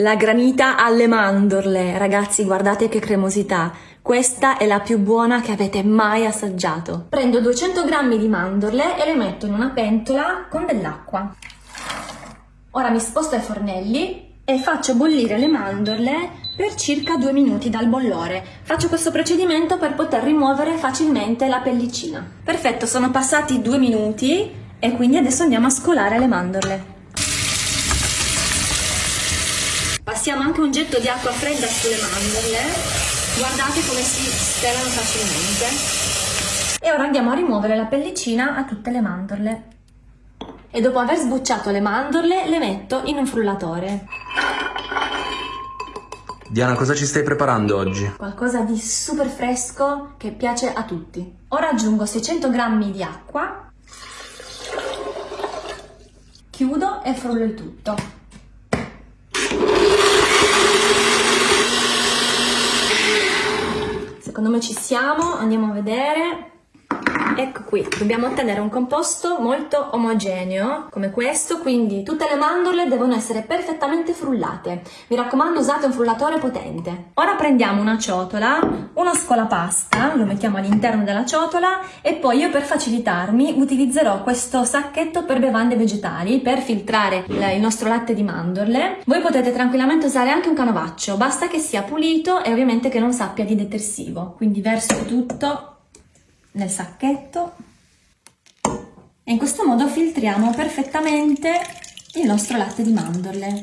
La granita alle mandorle, ragazzi guardate che cremosità. Questa è la più buona che avete mai assaggiato. Prendo 200 g di mandorle e le metto in una pentola con dell'acqua. Ora mi sposto ai fornelli e faccio bollire le mandorle per circa 2 minuti dal bollore. Faccio questo procedimento per poter rimuovere facilmente la pellicina. Perfetto, sono passati 2 minuti e quindi adesso andiamo a scolare le mandorle. Passiamo anche un getto di acqua fredda sulle mandorle, guardate come si stelano facilmente. E ora andiamo a rimuovere la pellicina a tutte le mandorle. E dopo aver sbucciato le mandorle le metto in un frullatore. Diana, cosa ci stai preparando oggi? Qualcosa di super fresco che piace a tutti. Ora aggiungo 600 g di acqua, chiudo e frullo il tutto. Secondo me ci siamo, andiamo a vedere. Ecco qui, dobbiamo ottenere un composto molto omogeneo come questo, quindi tutte le mandorle devono essere perfettamente frullate. Mi raccomando usate un frullatore potente. Ora prendiamo una ciotola, uno scolapasta, lo mettiamo all'interno della ciotola e poi io per facilitarmi utilizzerò questo sacchetto per bevande vegetali per filtrare il nostro latte di mandorle. Voi potete tranquillamente usare anche un canovaccio, basta che sia pulito e ovviamente che non sappia di detersivo. Quindi verso tutto nel sacchetto e in questo modo filtriamo perfettamente il nostro latte di mandorle.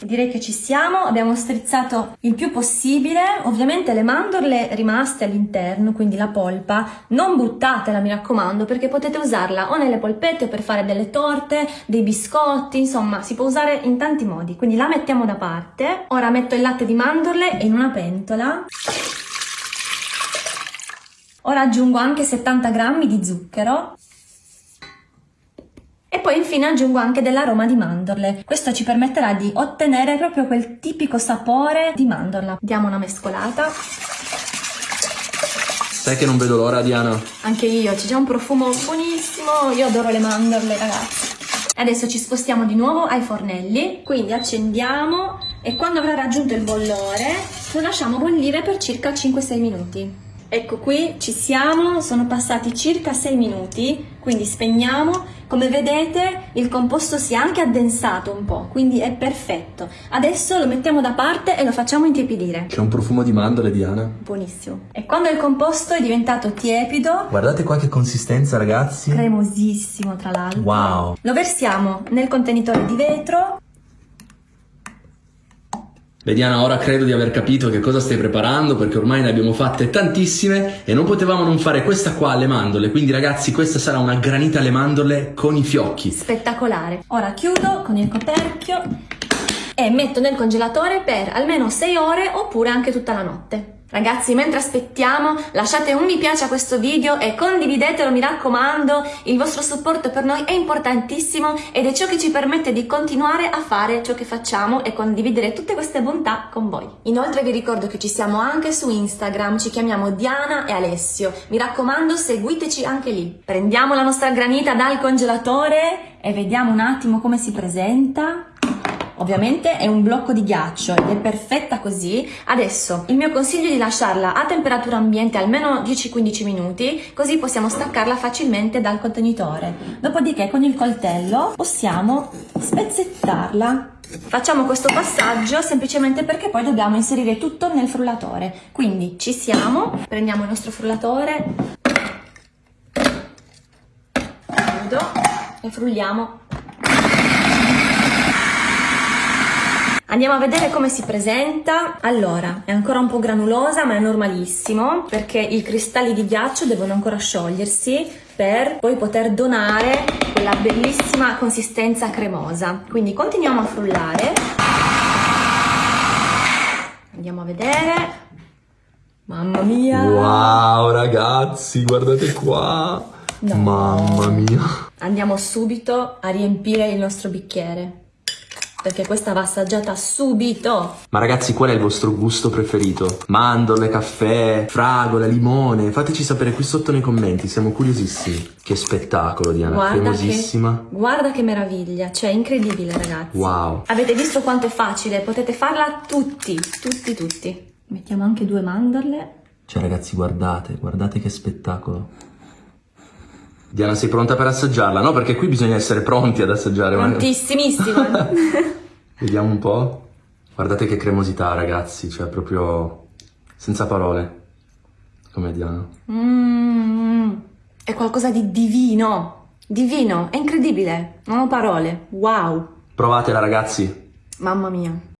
Direi che ci siamo, abbiamo strizzato il più possibile, ovviamente le mandorle rimaste all'interno, quindi la polpa, non buttatela mi raccomando perché potete usarla o nelle polpette per fare delle torte, dei biscotti, insomma si può usare in tanti modi, quindi la mettiamo da parte. Ora metto il latte di mandorle in una pentola Ora aggiungo anche 70 g di zucchero e poi infine aggiungo anche dell'aroma di mandorle. Questo ci permetterà di ottenere proprio quel tipico sapore di mandorla. Diamo una mescolata. Sai che non vedo l'ora, Diana? Anche io, c'è già un profumo buonissimo. Io adoro le mandorle, ragazzi. Adesso ci spostiamo di nuovo ai fornelli, quindi accendiamo e quando avrà raggiunto il bollore lo lasciamo bollire per circa 5-6 minuti. Ecco qui ci siamo, sono passati circa 6 minuti, quindi spegniamo. Come vedete il composto si è anche addensato un po', quindi è perfetto. Adesso lo mettiamo da parte e lo facciamo intiepidire. C'è un profumo di mandorle, Diana. Buonissimo. E quando il composto è diventato tiepido... Guardate qua che consistenza, ragazzi. Cremosissimo, tra l'altro. Wow. Lo versiamo nel contenitore di vetro Beh Diana, ora credo di aver capito che cosa stai preparando perché ormai ne abbiamo fatte tantissime e non potevamo non fare questa qua alle mandorle, quindi ragazzi questa sarà una granita alle mandorle con i fiocchi. Spettacolare. Ora chiudo con il coperchio e metto nel congelatore per almeno 6 ore oppure anche tutta la notte. Ragazzi, mentre aspettiamo, lasciate un mi piace a questo video e condividetelo, mi raccomando. Il vostro supporto per noi è importantissimo ed è ciò che ci permette di continuare a fare ciò che facciamo e condividere tutte queste bontà con voi. Inoltre vi ricordo che ci siamo anche su Instagram, ci chiamiamo Diana e Alessio. Mi raccomando, seguiteci anche lì. Prendiamo la nostra granita dal congelatore e vediamo un attimo come si presenta. Ovviamente è un blocco di ghiaccio ed è perfetta così. Adesso il mio consiglio è di lasciarla a temperatura ambiente almeno 10-15 minuti, così possiamo staccarla facilmente dal contenitore. Dopodiché con il coltello possiamo spezzettarla. Facciamo questo passaggio semplicemente perché poi dobbiamo inserire tutto nel frullatore. Quindi ci siamo, prendiamo il nostro frullatore, chiudo e frulliamo Andiamo a vedere come si presenta. Allora, è ancora un po' granulosa, ma è normalissimo, perché i cristalli di ghiaccio devono ancora sciogliersi per poi poter donare quella bellissima consistenza cremosa. Quindi continuiamo a frullare. Andiamo a vedere. Mamma mia! Wow, ragazzi, guardate qua! No. Mamma mia! Andiamo subito a riempire il nostro bicchiere. Perché questa va assaggiata subito. Ma ragazzi, qual è il vostro gusto preferito? Mandorle, caffè, fragole, limone? Fateci sapere qui sotto nei commenti, siamo curiosissimi. Che spettacolo, Diana, Guarda cremosissima. che, guarda che meraviglia, cioè incredibile ragazzi. Wow. Avete visto quanto è facile? Potete farla tutti, tutti, tutti. Mettiamo anche due mandorle. Cioè ragazzi, guardate, guardate che spettacolo. Diana, sei pronta per assaggiarla? No, perché qui bisogna essere pronti ad assaggiare. Prontissimissimo. Vediamo un po'. Guardate che cremosità, ragazzi, cioè proprio senza parole. Come Diana. Mm, è qualcosa di divino. Divino, è incredibile. Non ho parole. Wow. Provatela, ragazzi. Mamma mia.